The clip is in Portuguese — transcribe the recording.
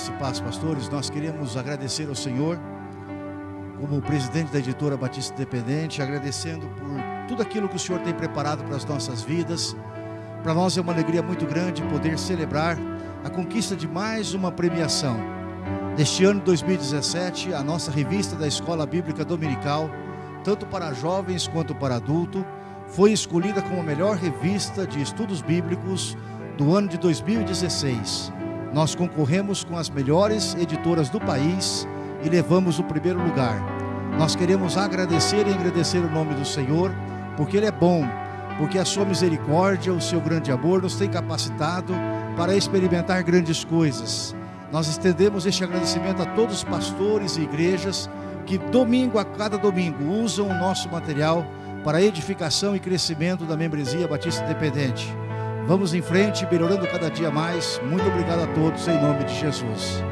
Graça e paz, pastores. Nós queremos agradecer ao Senhor, como presidente da editora Batista Independente, agradecendo por tudo aquilo que o Senhor tem preparado para as nossas vidas. Para nós é uma alegria muito grande poder celebrar a conquista de mais uma premiação. Neste ano de 2017, a nossa revista da Escola Bíblica Dominical, tanto para jovens quanto para adulto, foi escolhida como a melhor revista de estudos bíblicos do ano de 2016. Nós concorremos com as melhores editoras do país e levamos o primeiro lugar. Nós queremos agradecer e agradecer o nome do Senhor, porque Ele é bom, porque a sua misericórdia, o seu grande amor nos tem capacitado para experimentar grandes coisas. Nós estendemos este agradecimento a todos os pastores e igrejas que domingo a cada domingo usam o nosso material para edificação e crescimento da membresia Batista Independente. Vamos em frente, melhorando cada dia mais. Muito obrigado a todos, em nome de Jesus.